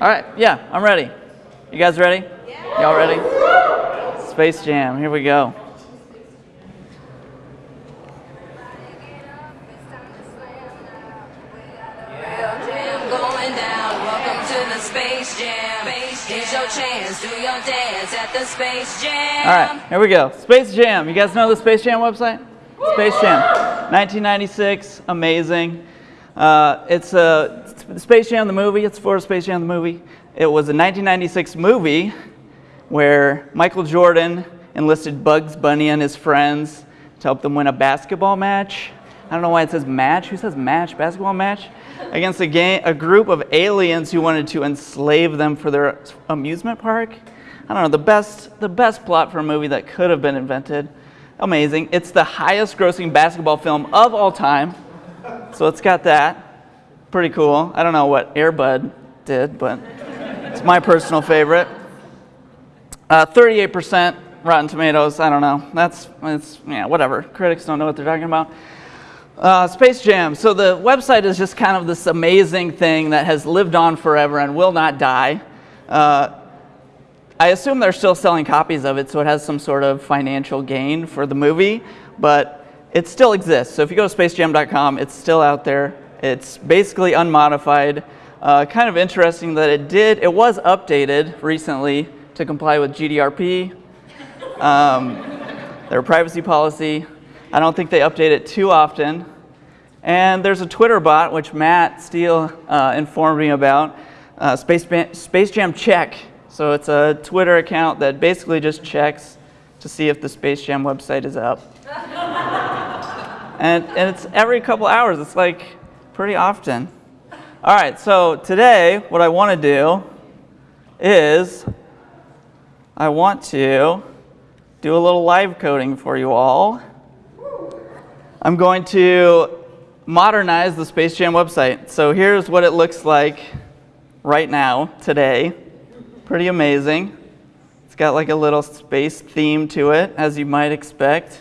All right, yeah, I'm ready. You guys ready? Yeah. Y'all ready? Space Jam, here we go. Space Jam. Here's your chance, do your dance at the Space Jam. All right, here we go. Space Jam. You guys know the Space Jam website? Space Jam. 1996, amazing. Uh, it's a Space Jam the movie. It's for Space Jam the movie. It was a 1996 movie where Michael Jordan enlisted Bugs Bunny and his friends to help them win a basketball match. I don't know why it says match. Who says match? Basketball match? against a, a group of aliens who wanted to enslave them for their amusement park. I don't know, the best, the best plot for a movie that could have been invented. Amazing. It's the highest grossing basketball film of all time. So it's got that. Pretty cool. I don't know what Air Bud did, but it's my personal favorite. Uh, 38% Rotten Tomatoes. I don't know. That's, it's, yeah, whatever. Critics don't know what they're talking about. Uh, Space Jam. So the website is just kind of this amazing thing that has lived on forever and will not die. Uh, I assume they're still selling copies of it, so it has some sort of financial gain for the movie, but it still exists. So if you go to spacejam.com, it's still out there. It's basically unmodified. Uh, kind of interesting that it did, it was updated recently to comply with GDRP, um, their privacy policy. I don't think they update it too often. And there's a Twitter bot, which Matt Steele uh, informed me about, uh, Space, Space Jam Check. So it's a Twitter account that basically just checks to see if the Space Jam website is up. and, and it's every couple hours. It's like pretty often. All right, so today what I want to do is I want to do a little live coding for you all. I'm going to modernize the Space Jam website. So here's what it looks like right now, today. Pretty amazing. It's got like a little space theme to it, as you might expect.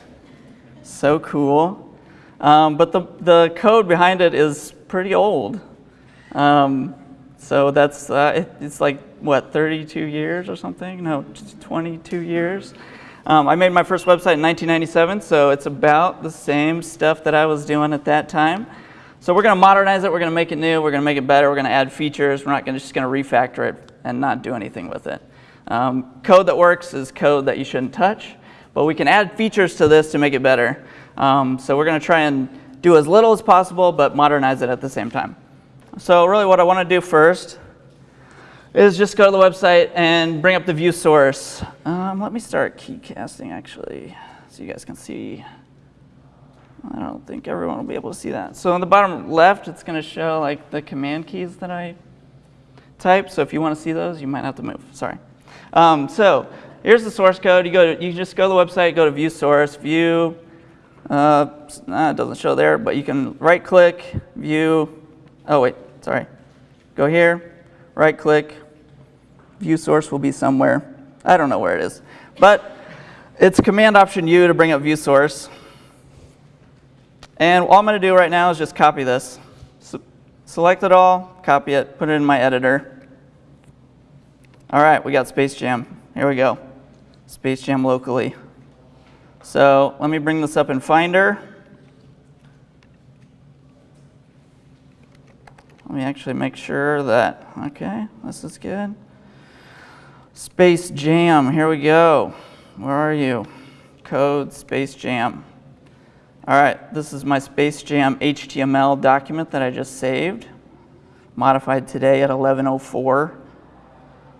So cool. Um, but the, the code behind it is pretty old. Um, so that's, uh, it, it's like, what, 32 years or something? No, 22 years. Um, I made my first website in 1997, so it's about the same stuff that I was doing at that time. So we're going to modernize it, we're going to make it new, we're going to make it better, we're going to add features, we're not gonna, just going to refactor it and not do anything with it. Um, code that works is code that you shouldn't touch, but we can add features to this to make it better. Um, so we're going to try and do as little as possible, but modernize it at the same time. So really what I want to do first is just go to the website and bring up the view source. Um, let me start key casting actually, so you guys can see. I don't think everyone will be able to see that. So on the bottom left, it's going to show like the command keys that I type. So if you want to see those, you might have to move. Sorry. Um, so here's the source code. You go to, you just go to the website, go to view source, view. Uh, it doesn't show there, but you can right click, view. Oh wait, sorry. Go here, right click, view source will be somewhere. I don't know where it is. But it's Command Option U to bring up view source. And all I'm going to do right now is just copy this. So select it all, copy it, put it in my editor. All right, we got Space Jam. Here we go. Space Jam locally. So let me bring this up in Finder. Let me actually make sure that, okay, this is good. Space Jam, here we go. Where are you? Code Space Jam. All right, this is my Space Jam HTML document that I just saved, modified today at 11.04.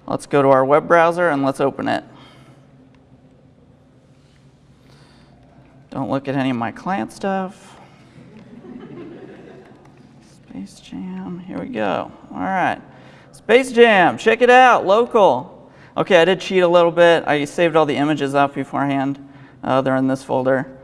Let's go to our web browser and let's open it. Don't look at any of my client stuff. Space Jam, here we go. All right, Space Jam, check it out, local. Okay, I did cheat a little bit. I saved all the images off beforehand. Uh, they're in this folder.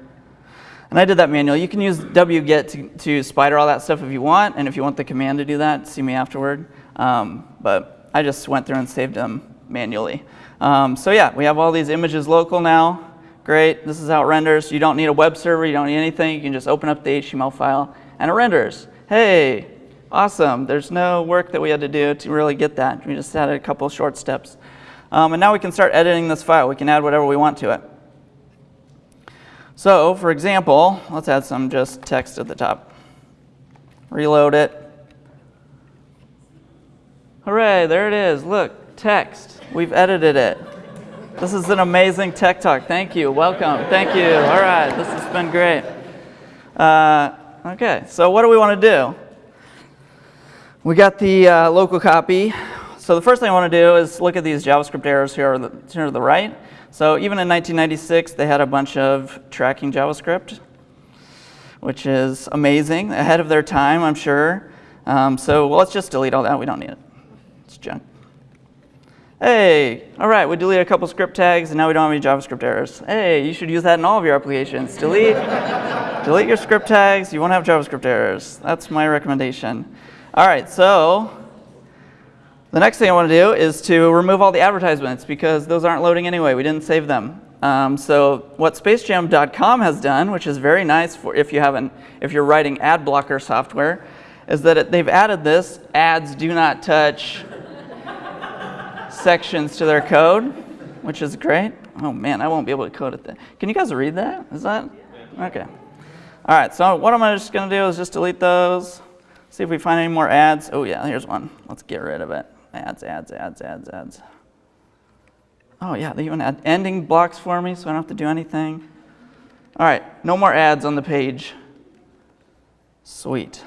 And I did that manually. You can use wget to, to spider all that stuff if you want, and if you want the command to do that, see me afterward. Um, but I just went through and saved them manually. Um, so yeah, we have all these images local now. Great, this is how it renders. You don't need a web server, you don't need anything. You can just open up the HTML file and it renders. Hey, Awesome. There's no work that we had to do to really get that. We just added a couple short steps. Um, and now we can start editing this file. We can add whatever we want to it. So, for example, let's add some just text at the top. Reload it. Hooray, there it is. Look, text. We've edited it. This is an amazing tech talk. Thank you. Welcome. Thank you. All right, this has been great. Uh, okay, so what do we want to do? We got the uh, local copy. So the first thing I want to do is look at these JavaScript errors here, here to the right. So even in 1996, they had a bunch of tracking JavaScript, which is amazing, ahead of their time, I'm sure. Um, so well, let's just delete all that. We don't need it. It's junk. Hey, all right, we deleted a couple script tags, and now we don't have any JavaScript errors. Hey, you should use that in all of your applications. Delete, delete your script tags. You won't have JavaScript errors. That's my recommendation. All right, so the next thing I want to do is to remove all the advertisements because those aren't loading anyway. We didn't save them. Um, so what spacejam.com has done, which is very nice for if you haven't, if you're writing ad blocker software, is that it, they've added this ads do not touch sections to their code, which is great. Oh man, I won't be able to code it. Then. Can you guys read that? Is that okay? All right. So what I'm just going to do is just delete those. See if we find any more ads. Oh yeah, here's one. Let's get rid of it. Ads, ads, ads, ads, ads. Oh yeah, they even add ending blocks for me, so I don't have to do anything. All right, no more ads on the page. Sweet.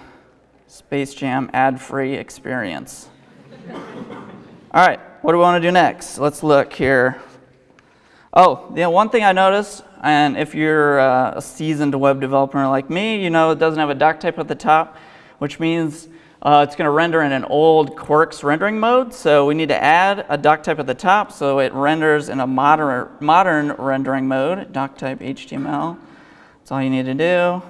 Space Jam ad-free experience. All right, what do we want to do next? Let's look here. Oh, the one thing I noticed, and if you're uh, a seasoned web developer like me, you know it doesn't have a doc type at the top, which means uh, it's going to render in an old Quirks rendering mode. So we need to add a doc type at the top so it renders in a modern, modern rendering mode, doc type HTML. That's all you need to do.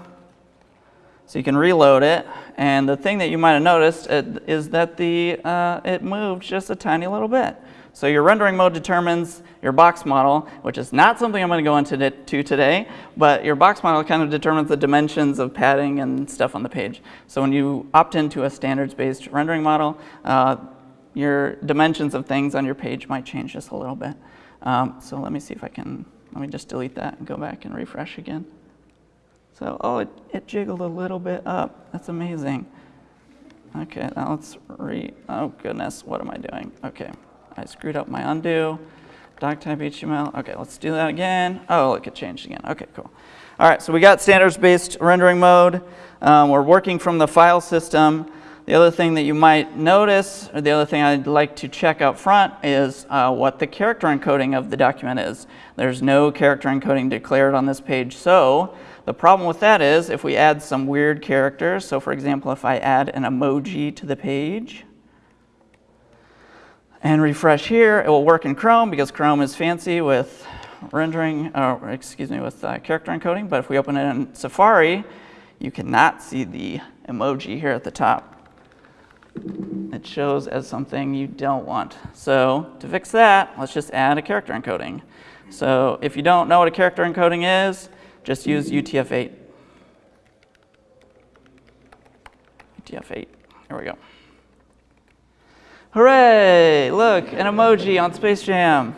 So you can reload it. And the thing that you might have noticed is that the, uh, it moved just a tiny little bit. So your rendering mode determines your box model, which is not something I'm going to go into to today, but your box model kind of determines the dimensions of padding and stuff on the page. So when you opt into a standards-based rendering model, uh, your dimensions of things on your page might change just a little bit. Um, so let me see if I can, let me just delete that and go back and refresh again. So, oh, it, it jiggled a little bit up. That's amazing. Okay, now let's re, oh goodness, what am I doing? Okay. I screwed up my undo. Doc type HTML. Okay, let's do that again. Oh, look, it changed again. Okay, cool. All right, so we got standards-based rendering mode. Um, we're working from the file system. The other thing that you might notice, or the other thing I'd like to check up front is uh, what the character encoding of the document is. There's no character encoding declared on this page. So the problem with that is if we add some weird characters, so for example, if I add an emoji to the page, and refresh here. It will work in Chrome because Chrome is fancy with rendering, uh, excuse me, with uh, character encoding. But if we open it in Safari, you cannot see the emoji here at the top. It shows as something you don't want. So to fix that, let's just add a character encoding. So if you don't know what a character encoding is, just use UTF-8. UTF-8, here we go. Hooray! Look, an emoji on Space Jam.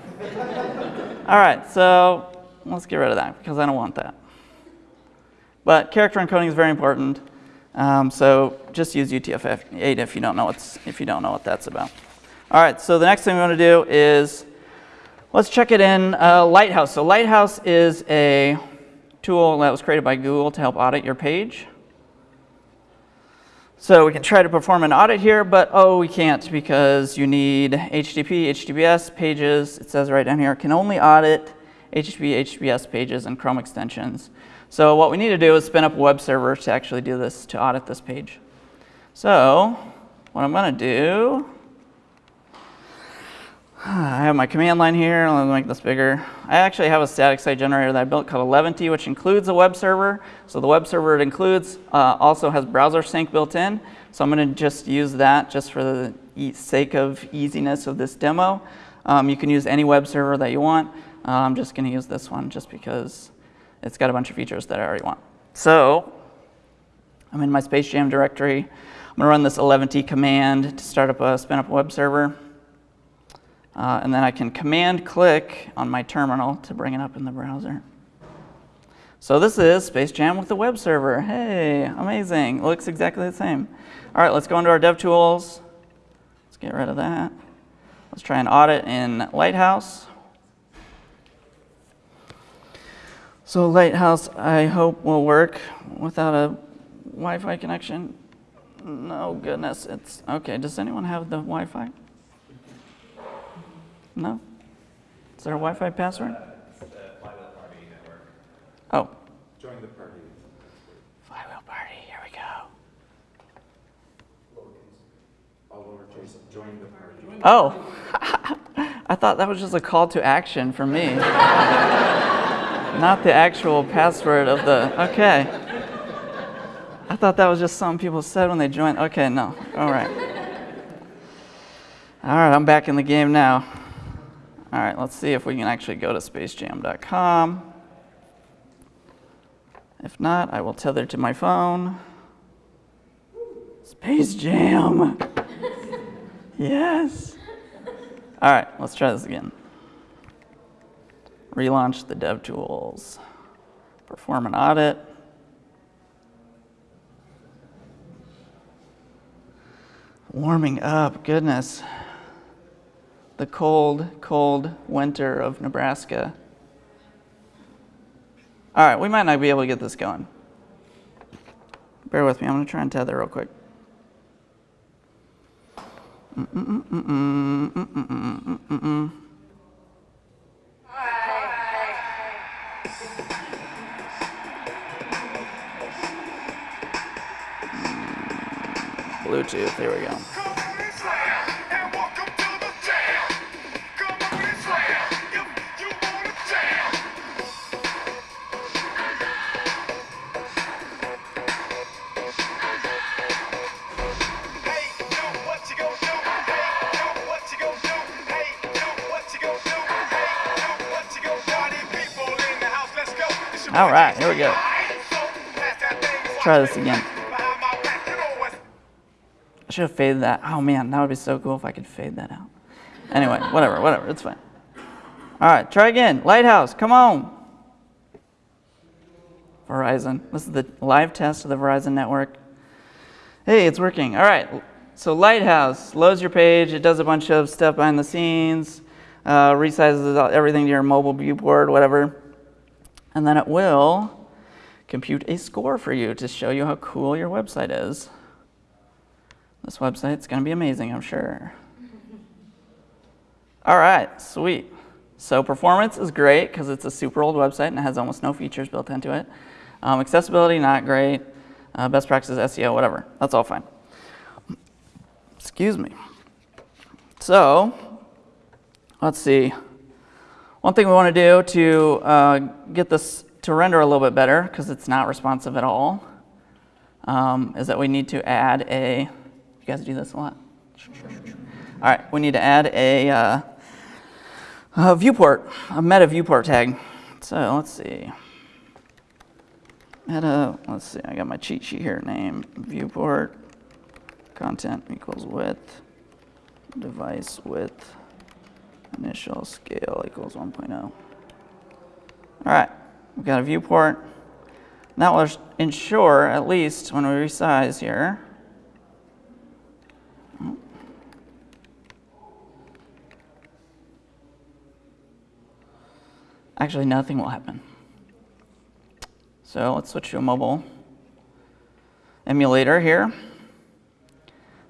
All right, so let's get rid of that because I don't want that. But character encoding is very important. Um, so just use UTF-8 if you don't know what's if you don't know what that's about. All right, so the next thing we want to do is let's check it in uh, Lighthouse. So Lighthouse is a tool that was created by Google to help audit your page. So we can try to perform an audit here, but oh, we can't because you need HTTP, HTTPS pages. It says right down here, can only audit HTTP, HTTPS pages and Chrome extensions. So what we need to do is spin up a web server to actually do this, to audit this page. So what I'm going to do I have my command line here. Let me make this bigger. I actually have a static site generator that I built called Eleventy, which includes a web server. So the web server it includes uh, also has Browsersync built in. So I'm going to just use that just for the e sake of easiness of this demo. Um, you can use any web server that you want. Uh, I'm just going to use this one just because it's got a bunch of features that I already want. So I'm in my Space Jam directory. I'm gonna run this Eleventy command to start up a spin up web server. Uh, and then I can command click on my terminal to bring it up in the browser. So this is Space Jam with the web server. Hey, amazing. Looks exactly the same. All right, let's go into our DevTools. Let's get rid of that. Let's try an audit in Lighthouse. So Lighthouse, I hope will work without a Wi-Fi connection. No goodness, it's okay. Does anyone have the Wi-Fi? No? Is there a Wi-Fi password? Uh, oh. Join the party. Flywheel party, here we go. All oh, lowercase, join the party. Oh, I thought that was just a call to action for me. Not the actual password of the, okay. I thought that was just something people said when they joined. Okay, no, all right. All right, I'm back in the game now. All right, let's see if we can actually go to spacejam.com. If not, I will tether to my phone. Space Jam. Yes. All right, let's try this again. Relaunch the DevTools. Perform an audit. Warming up, goodness. The cold, cold winter of Nebraska. All right, we might not be able to get this going. Bear with me, I'm gonna try and tether real quick. Bluetooth, there we go. All right, here we go. Watch Try this again. I should have faded that. Oh man, that would be so cool if I could fade that out. Anyway, whatever, whatever, it's fine. All right, try again. Lighthouse, come on. Verizon. This is the live test of the Verizon network. Hey, it's working. All right, so Lighthouse loads your page. It does a bunch of stuff behind the scenes, uh, resizes everything to your mobile viewport, whatever. And then it will compute a score for you to show you how cool your website is. This website's going to be amazing, I'm sure. All right, sweet. So performance is great because it's a super old website and it has almost no features built into it. Um, accessibility, not great. Uh, best practices, SEO, whatever. That's all fine. Excuse me. So, let's see. One thing we want to do to uh, get this to render a little bit better, because it's not responsive at all, um, is that we need to add a, you guys do this a lot? All right, we need to add a, uh, a viewport, a meta viewport tag. So let's see. Meta, let's see, I got my cheat sheet here, name, viewport, content equals width, device width, initial scale equals 1.0. All right, we've got a viewport. That will ensure, at least when we resize here, actually nothing will happen. So let's switch to a mobile emulator here.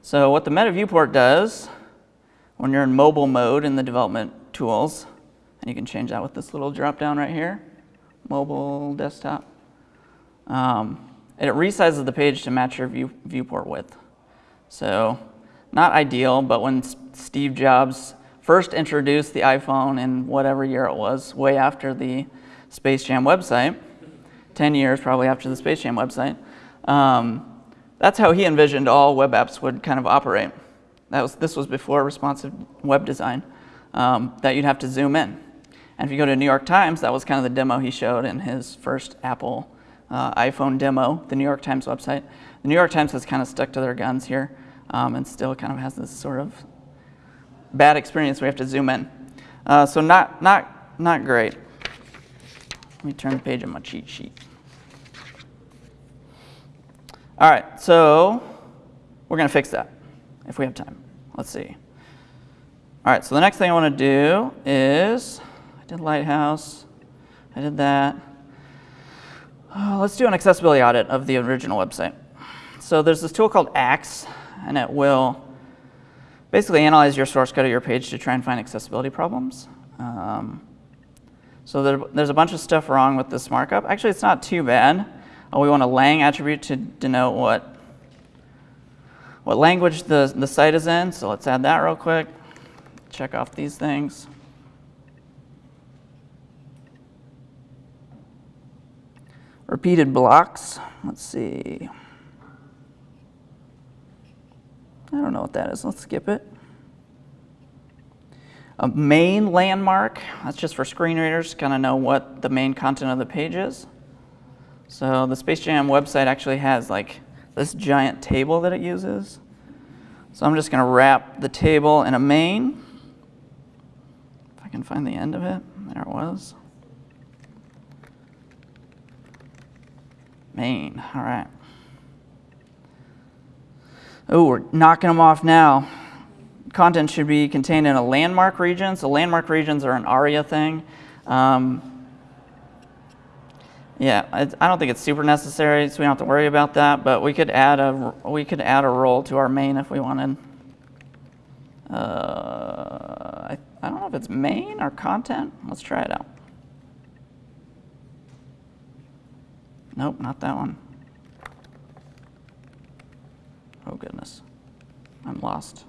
So what the Meta Viewport does, when you're in mobile mode in the development tools, and you can change that with this little drop down right here, mobile desktop, um, it resizes the page to match your view, viewport width. So not ideal, but when Steve Jobs first introduced the iPhone in whatever year it was, way after the Space Jam website, 10 years probably after the Space Jam website, um, that's how he envisioned all web apps would kind of operate. That was, this was before responsive web design, um, that you'd have to zoom in. And if you go to New York Times, that was kind of the demo he showed in his first Apple uh, iPhone demo, the New York Times website. The New York Times has kind of stuck to their guns here um, and still kind of has this sort of bad experience. We have to zoom in. Uh, so not, not, not great. Let me turn the page on my cheat sheet. All right, so we're going to fix that if we have time. Let's see. All right, so the next thing I want to do is, I did Lighthouse, I did that. Uh, let's do an accessibility audit of the original website. So there's this tool called Axe, and it will basically analyze your source code of your page to try and find accessibility problems. Um, so there, there's a bunch of stuff wrong with this markup. Actually, it's not too bad. Uh, we want a lang attribute to denote what, what language the, the site is in. So let's add that real quick. Check off these things. Repeated blocks. Let's see. I don't know what that is. Let's skip it. A main landmark, that's just for screen readers, kind of know what the main content of the page is. So the Space Jam website actually has like this giant table that it uses. So I'm just going to wrap the table in a main. If I can find the end of it. There it was. Main, all right. Oh, we're knocking them off now. Content should be contained in a landmark region. So landmark regions are an ARIA thing. Um, yeah, I, don't think it's super necessary, so we don't have to worry about that. But we could add a we could add a role to our main if we wanted. Uh, I, I don't know if it's main or content. Let's try it out. Nope, not that one. Oh goodness, I'm lost.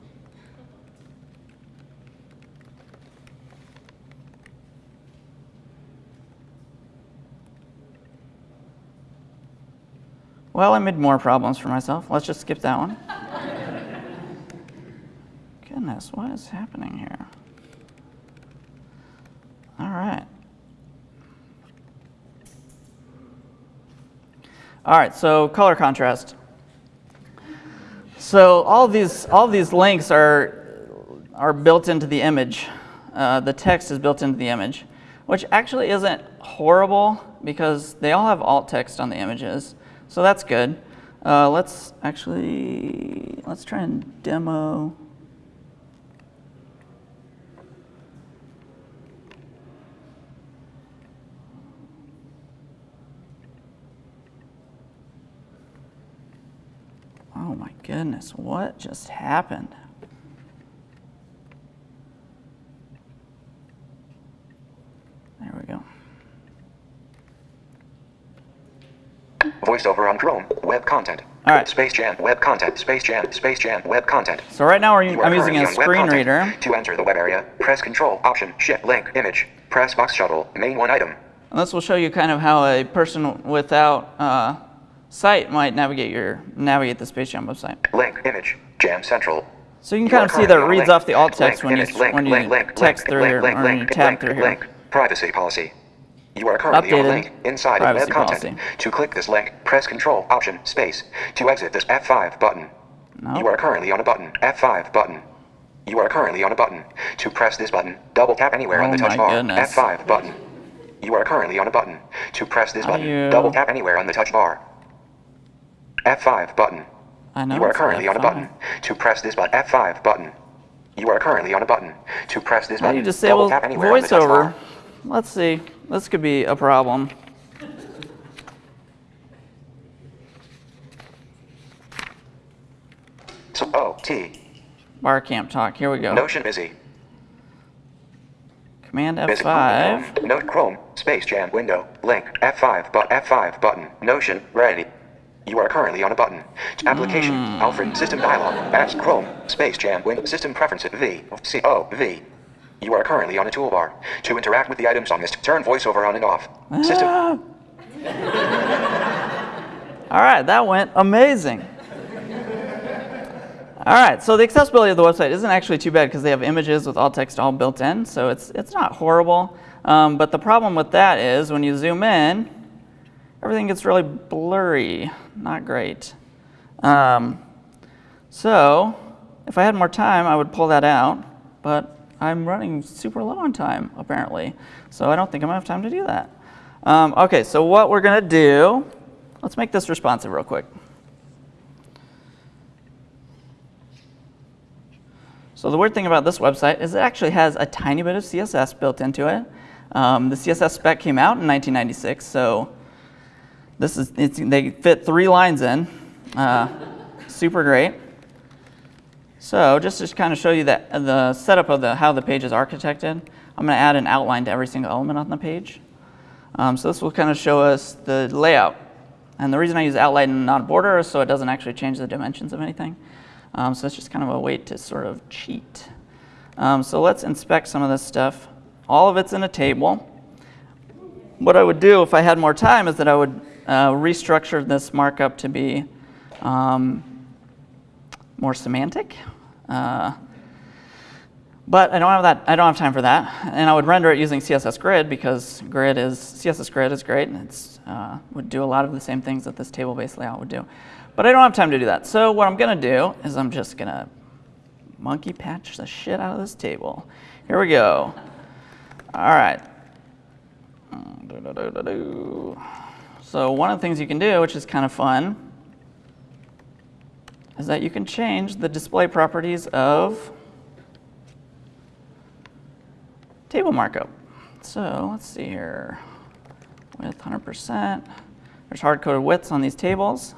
Well, I made more problems for myself. Let's just skip that one. Goodness, what is happening here? All right. All right, so color contrast. So all these all these links are are built into the image. Uh, the text is built into the image, which actually isn't horrible because they all have alt text on the images. So that's good. Uh, let's actually, let's try and demo. Oh my goodness, what just happened? There we go. Voiceover on Chrome. Web content. All right. Space Jam. Web content. Space Jam. Space Jam. Web content. So right now we're, You I'm using a currently on web screen reader. To enter the web area, press Control Option Shift Link Image. Press Box Shuttle. Main one item. And this will show you kind of how a person without uh, sight might navigate your navigate the Space Jam website. Link Image. Jam Central. So you can You kind of see that it reads link. off the alt text Link, when you link, when you text link, through link, here or when you tab through here. link. Privacy policy. You are currently on a link inside of web content. policy. To click this link, press Control Option Space. To exit this F5 button. No. You are currently on a button. F5 button. You are currently on a button. To press this button, double tap anywhere on Oh the touch bar. goodness. F5 button. You are currently on a button. To press this button, you- double tap anywhere on the touch bar. F5 button. I know. You are currently on a F5. button. To press this button, F5 button. You are currently on a button. To press this button, you double tap anywhere on the touch voiceover? bar. Let's see. This could be a problem. So, O, T. Bar camp talk. Here we go. Notion busy. Command Busy. F5. Note Chrome. Space Jam window. Link. F5 but F5 button. Notion. Ready. You are currently on a button. Application. Hmm. Alfred. System dialog. Apps. Chrome. Space Jam. Win. System preferences. V. C. O. V. You are currently on a toolbar. To interact with the items on this, turn voiceover on and off. System. Ah. All right, that went amazing. All right, so the accessibility of the website isn't actually too bad because they have images with alt text all built in, so it's, it's not horrible. Um, but the problem with that is when you zoom in, everything gets really blurry. Not great. Um, so if I had more time, I would pull that out, but I'm running super low on time, apparently. So I don't think I'm gonna have time to do that. Um, okay, so what we're gonna do, let's make this responsive real quick. So the weird thing about this website is it actually has a tiny bit of CSS built into it. Um, the CSS spec came out in 1996, so this is they fit three lines in. Uh, super great. So just to kind of show you that the setup of the how the page is architected, I'm going to add an outline to every single element on the page. Um, so this will kind of show us the layout. And the reason I use outline and not border is so it doesn't actually change the dimensions of anything. Um, so it's just kind of a way to sort of cheat. Um, so let's inspect some of this stuff. All of it's in a table. What I would do if I had more time is that I would uh, restructure this markup to be um, more semantic. Uh, but I don't have that. I don't have time for that, and I would render it using CSS Grid because Grid is CSS Grid is great. and It's uh, would do a lot of the same things that this table-based layout would do. But I don't have time to do that. So what I'm gonna do is I'm just gonna monkey patch the shit out of this table. Here we go. All right. So one of the things you can do, which is kind of fun, is that you can change the display properties of table markup. So let's see here. Width 100%. There's hard-coded widths on these tables.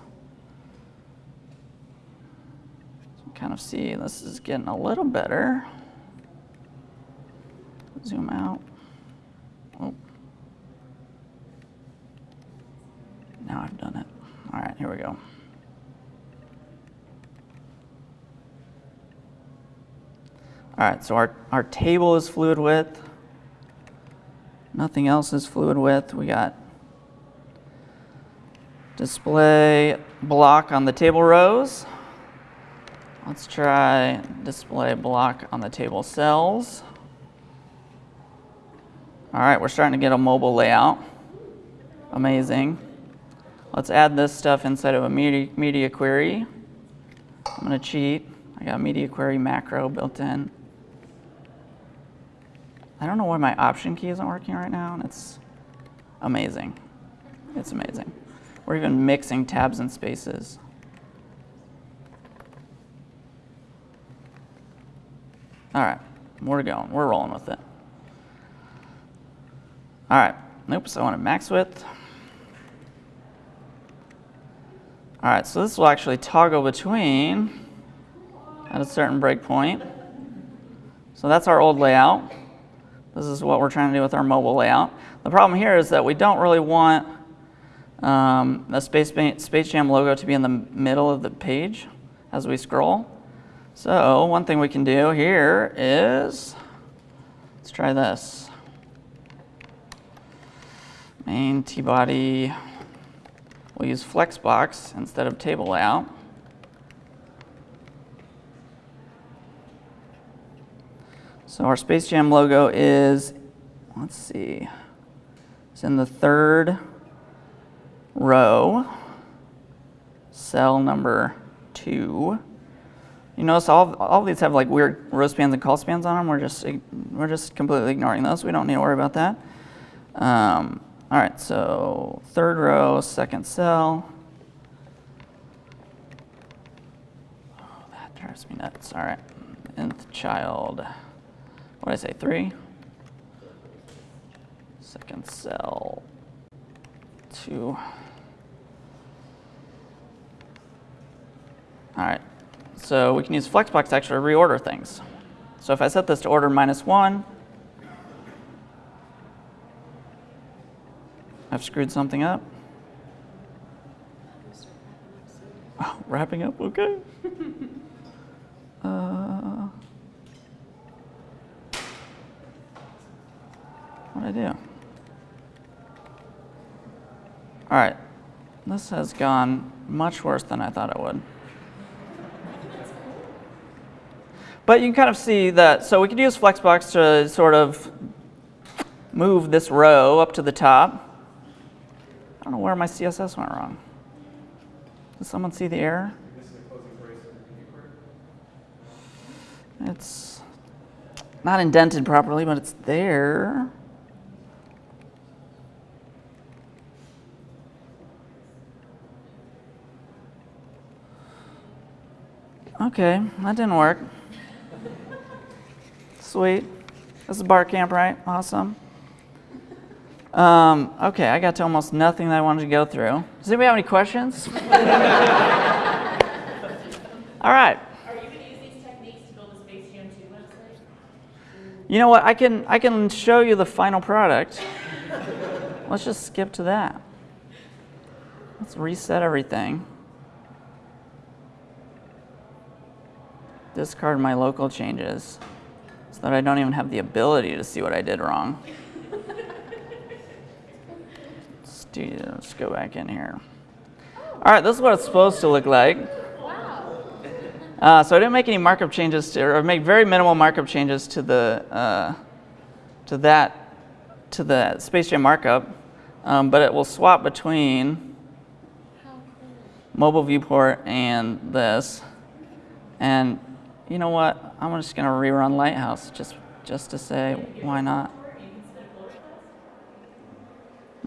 So kind of see this is getting a little better. Zoom out. Oh. Now I've done it. All right, here we go. All right, so our, our table is fluid width. Nothing else is fluid width. We got display block on the table rows. Let's try display block on the table cells. All right, we're starting to get a mobile layout. Amazing. Let's add this stuff inside of a media, media query. I'm gonna cheat. I got media query macro built in. I don't know why my option key isn't working right now, and it's amazing. It's amazing. We're even mixing tabs and spaces. All right, we're going. We're rolling with it. All right, oops, I want wanted max width. All right, so this will actually toggle between at a certain breakpoint. So that's our old layout. This is what we're trying to do with our mobile layout. The problem here is that we don't really want um, the Space, Space Jam logo to be in the middle of the page as we scroll. So one thing we can do here is, let's try this. Main T-body, we'll use Flexbox instead of table layout. So our Space Jam logo is, let's see, it's in the third row, cell number two. You notice all, all these have like weird row spans and col spans on them. We're just, we're just completely ignoring those. We don't need to worry about that. Um, all right, so third row, second cell. Oh, that drives me nuts. All right, nth child. What did I say, three? Second cell, two. All right, so we can use Flexbox to actually reorder things. So if I set this to order minus one, I've screwed something up. Oh, wrapping up, okay. uh, what did I do? All right, this has gone much worse than I thought it would. But you can kind of see that, so we could use Flexbox to sort of move this row up to the top. I don't know where my CSS went wrong. Does someone see the error? It's not indented properly, but it's there. Okay, that didn't work. Sweet. This is bar camp, right? Awesome. Um, okay, I got to almost nothing that I wanted to go through. Does anybody have any questions? All right. Are you going to use these techniques to build a Space Jam 2 website? You know what? I can I can show you the final product. Let's just skip to that. Let's reset everything. Discard my local changes so that I don't even have the ability to see what I did wrong. Let's, do, let's go back in here. All right, this is what it's supposed to look like. Uh, so I didn't make any markup changes to, or make very minimal markup changes to the, uh, to that, to the Space Jam markup, um, but it will swap between mobile viewport and this. And you know what? I'm just gonna rerun Lighthouse just, just to say why not.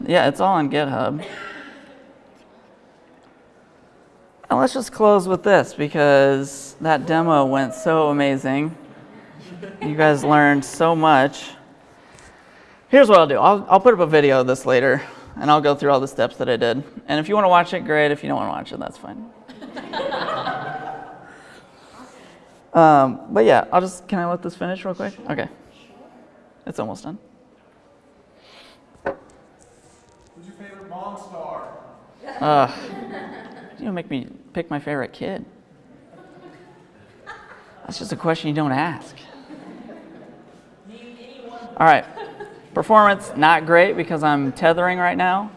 Yeah, it's all on GitHub. And let's just close with this because that demo went so amazing. You guys learned so much. Here's what I'll do I'll, I'll put up a video of this later and I'll go through all the steps that I did. And if you want to watch it, great. If you don't want to watch it, that's fine. um, but yeah, I'll just, can I let this finish real quick? Okay. It's almost done. Who's your favorite Monstar? Uh, you don't make me pick my favorite kid. That's just a question you don't ask. All right. Performance, not great because I'm tethering right now.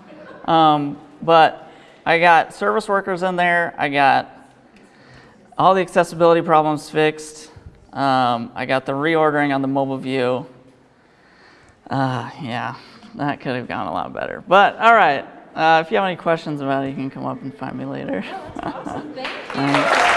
Um, but I got service workers in there. I got all the accessibility problems fixed. Um, I got the reordering on the mobile view. Uh, yeah, that could have gone a lot better. But all right. Uh, if you have any questions about it, you can come up and find me later. Awesome. Thank you.